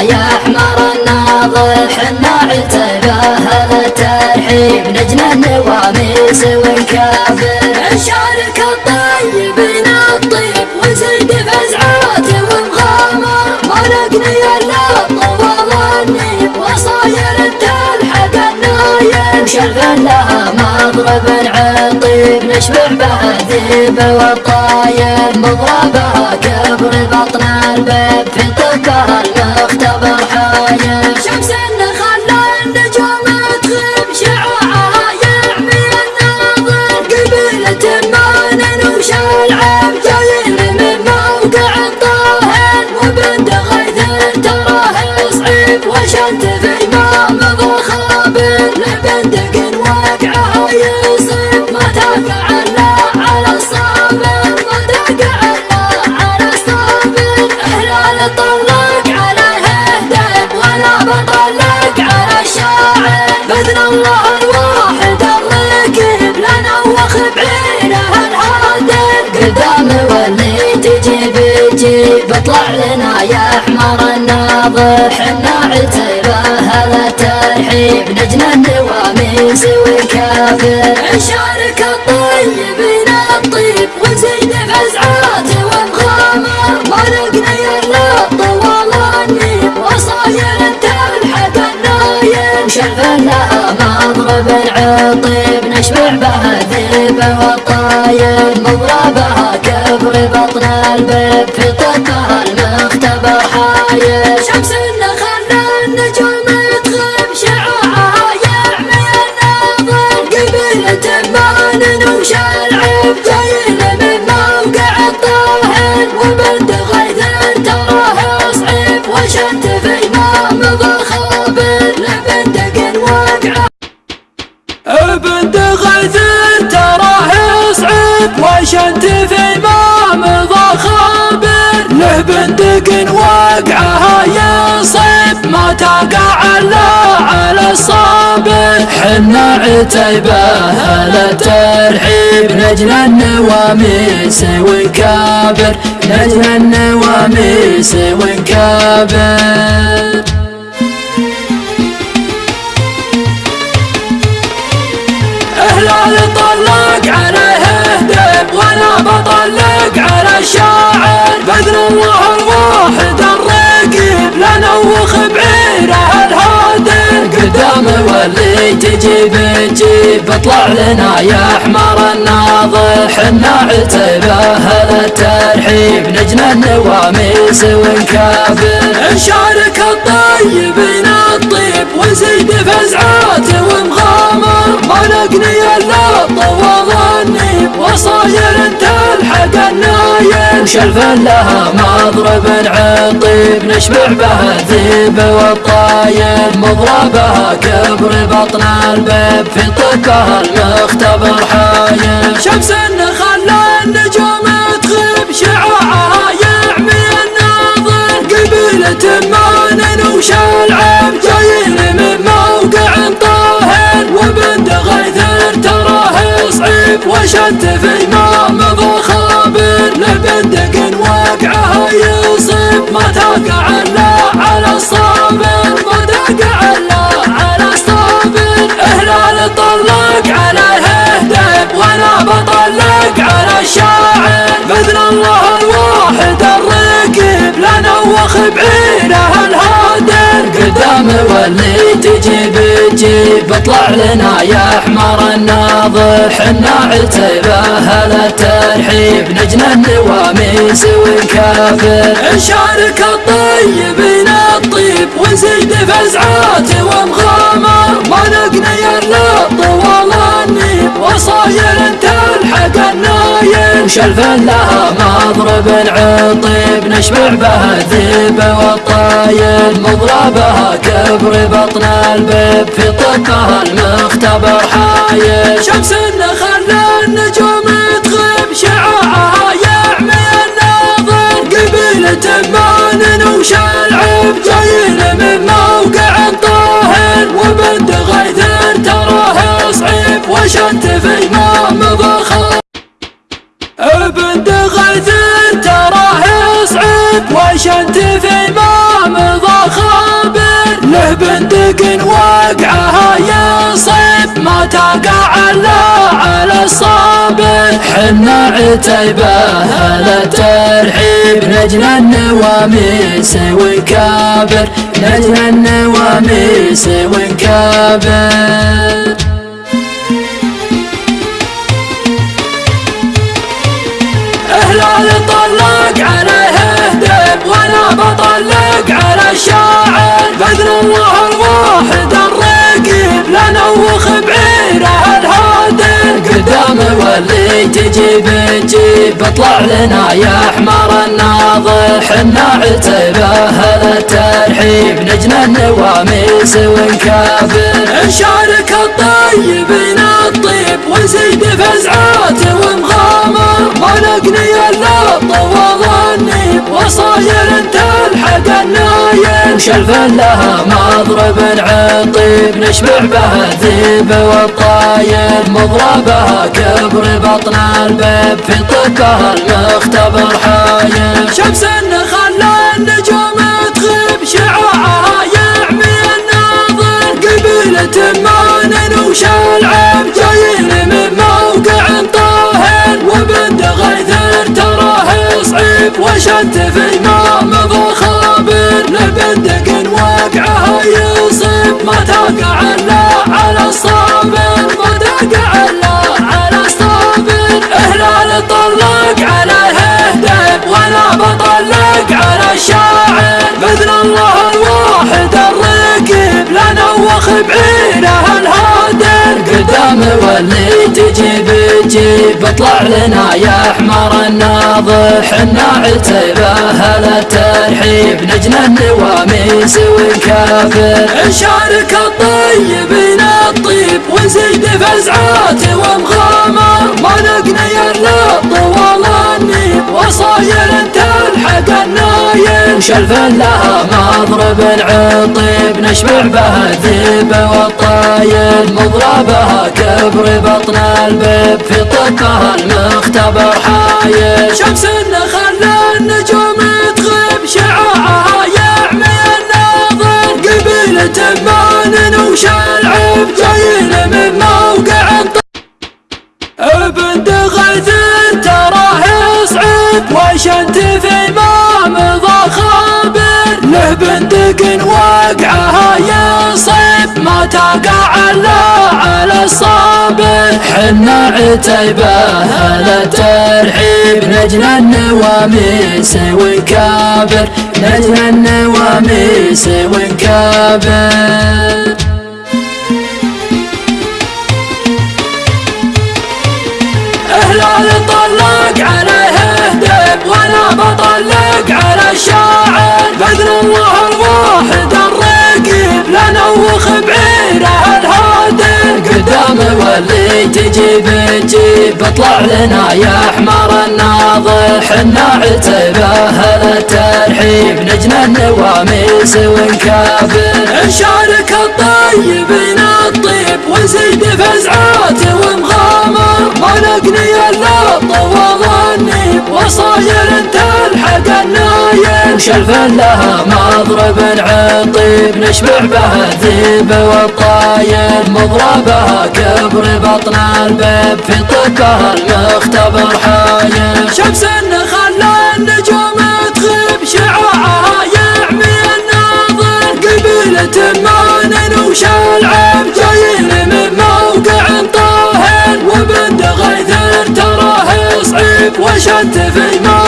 يا حمار الناظر. حنا عتبه هذا ترحيب نجم النواميس ونكافر نشارك الطيبين الطيب وزيد فزعات ومغامر. إلا طوال النيب وصاير تلحق النايم شغل لها مضرب عطيب نشبع بها ذيب والطايب مضربها كبر بطن البيب في طكها المختبر حايب شمس الله الواحد لنا بطلع لنا يا حمار الناظر حنا هذا ترحيب نجم النواميس وكافر نشارك الطيبين الطيب ونزيد ومغامر عطيب نشبع بها ذيب والطايب مضربها كبر بطن البيب في طقها المختبر حايب شمس خلى النجوم تغيب شعاعها يعمي الناظر قبيلة ما ننوش العيب يصيب ما تقع الا على الصابر حنا عتيبة هلا ترحيب. نجل النواميس ونكابر. نجل النواميس ونكابر. اهلال طلق عليه دب وأنا بطلق على الشاعر باذن الله الواحد لنوخ بعيره الهادر قدام واللي تجي بتجيب بطلع لنا يا حمار الناظر حنا عتبه هذا ترحيب نجم النواميس ونكافر نشارك الطيبين الطيب ونزيد فزعات ومغامر. ما نقني إلا طوال النيب وصاير النايم شلف لها مضرب عطيب نشبع بها ذيب والطايب. مضربها كبر بطن البيب في طقها المختبر حايب. شمس خلى النجوم تغيب شعاعها يعمي الناظر قبيلة ما ننوش العب جايين من موقع طاهر. وبنت غيث تراه صعيب وشت في ما مضى لبندق واقعها يصيب. ما تقع إلا على الصابر ما تقع إلا تجي بتجيب بطلع لنا يا حمار الناظر حنا عتيبة هذا ترحيب نجم النواميس ونكافر. نشارك الطيبين الطيب ونزيد فزعات ومغامر. ما نقني الا طوال شلف لها مضرب عطيب نشبع بها الذيب والطايل مضربها كبر بطن البيب في طبها المختبر حايل. شمس النخل النجوم تغيب شعاعها يعمي الناظر قبيلة مان وش العيب جايين من موقع طاهر. وبند غيث تراه صعيب وشنت في ما تقع الا على الصابر حنا عتيبة هلا ترحيب. نجل النواميس ونكابر. نجل النواميس ونكابر. هلال طلق عليه هدب وأنا بطلق على الشاعر بذل الله الواحد الرقيب لنوخ بعيره الهادر قدام واللي تجيب تجيب اطلع لنا يا حمار الناضح حنا عتيبة هلا ترحيب نجل النواميس ونكابر. نشارك الطيبين الطيب ونزيد فزعات ومغامر ما نقني إلا النيب وصاير تلحق النايم شلف لها مضرب عطيب نشبع بها الذيب والطايل مضربها كبر بطن البيب في طبها المختبر حايل شمس النخل النجوم تغيب شعاعها يعمي الناظر. قبيلة مان وش العيب جايين من موقع طاهر. وبند غيث تراه صعيب وشت في ما مضى خابر لبندق وقعها يصيب. ما تقع إلا على الصابر ما تقع إلا على الصابر. هلال طلق عليه هدب وأنا بطلق على الشاعر. بذل الله الواحد الرقيب لنوخ بعيره الهادر. قدام واللي تجيب اطلع لنا يا حمار الناضح حنا عتيبة هلا ترحيب نجل النواميس ونكافر. نشارك الطيبين الطيب ونزيد فزعات ومغامر. ما نقني الا طوال النيب وصاير تلحق شلف لها مضرب عطيب نشبع بها الذيب والطايل. مضربها كبر بطن البيب في طبها المختبر حايل. شمس النخل النجوم تغيب شعاعها يعمي الناظر. قبيلة مان وش العيب جايين من موقع بند غيث تراه صعيب وشنت في بندق وقعها يصيب ما تقع إلا على الصابر. حنا عتيبة هلا ترحيب. نجل النواميس ونكابر. نجل النواميس ونكابر. طلق عليه هدب وأنا بطلق على الشاعر بذل الله الواحد الرقيب لنوخ بعيره الهادر قدام واللي تجيب تجيب اطلع لنا يا حمار الناضح حنا عتيبة هلا ترحيب نجل النواميس ونكابر. نشارك الطيبين الطيب ونزيد فزعات ومغامر ما نقني إلا طوال النيب وصاير تلحق النايم شلف لها مضرب عطيب نشبع بها الذيب والطايل مضربها كبر بطن البيب في طبها المختبر حايل شمس النخل النجوم تغيب شعاعها يعمي الناظر. قبيلة مان وش العيب جايين من موقع طاهر. وبند غيث تراه صعيب وشت في ما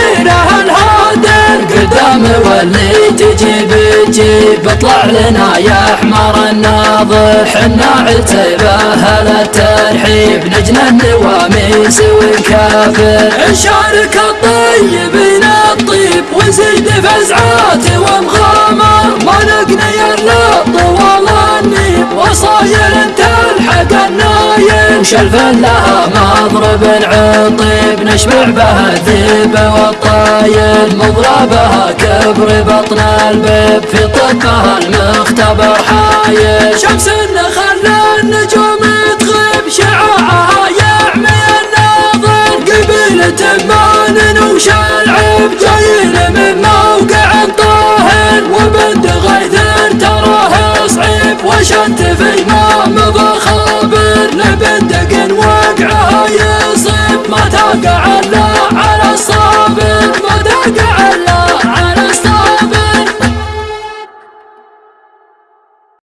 الله واللي تجيب تجيب اطلع لنا يا حمار الناظر. حنا عتبة هلا الترحيب؟ نجنى النواميس والكافر نشارك الطيبين الطيب ونزيد فزعات ومغامر. ما نقني الا طوال النيب. وصاير تلحق النايم شلف لها مضرب عطيب نشبع بها الذيب والطايل. مضربها كبر بطن البيب في طبها المختبر حايل. شمس النخل النجوم تغيب شعاعها يعمي الناظر. قبيلة مان وش العيب جايين من موقع طاهر. وبند غيث تراه صعيب وشنت في وقع على